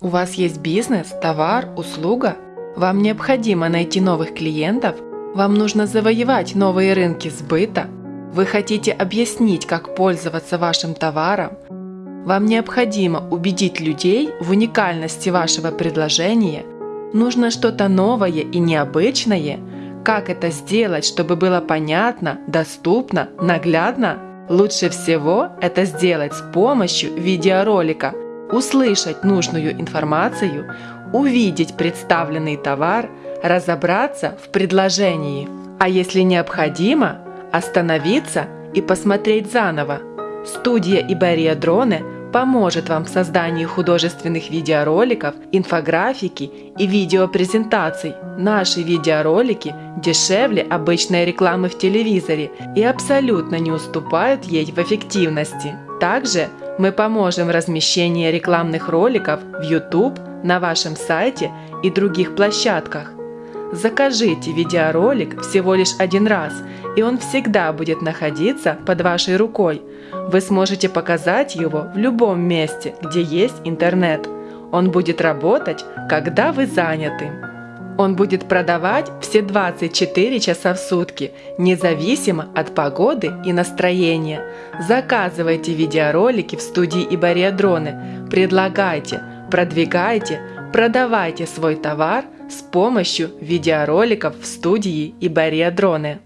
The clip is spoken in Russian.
У вас есть бизнес, товар, услуга? Вам необходимо найти новых клиентов? Вам нужно завоевать новые рынки сбыта? Вы хотите объяснить, как пользоваться вашим товаром? Вам необходимо убедить людей в уникальности вашего предложения? Нужно что-то новое и необычное? Как это сделать, чтобы было понятно, доступно, наглядно? Лучше всего это сделать с помощью видеоролика – услышать нужную информацию, увидеть представленный товар, разобраться в предложении. А если необходимо, остановиться и посмотреть заново. Студия Ибария Дроны поможет вам в создании художественных видеороликов, инфографики и видеопрезентаций. Наши видеоролики дешевле обычной рекламы в телевизоре и абсолютно не уступают ей в эффективности. Также мы поможем в размещении рекламных роликов в YouTube, на вашем сайте и других площадках. Закажите видеоролик всего лишь один раз, и он всегда будет находиться под вашей рукой. Вы сможете показать его в любом месте, где есть интернет. Он будет работать, когда вы заняты. Он будет продавать все 24 часа в сутки, независимо от погоды и настроения. Заказывайте видеоролики в студии Ибария Дроны, предлагайте, продвигайте, продавайте свой товар с помощью видеороликов в студии Ибария Дроны.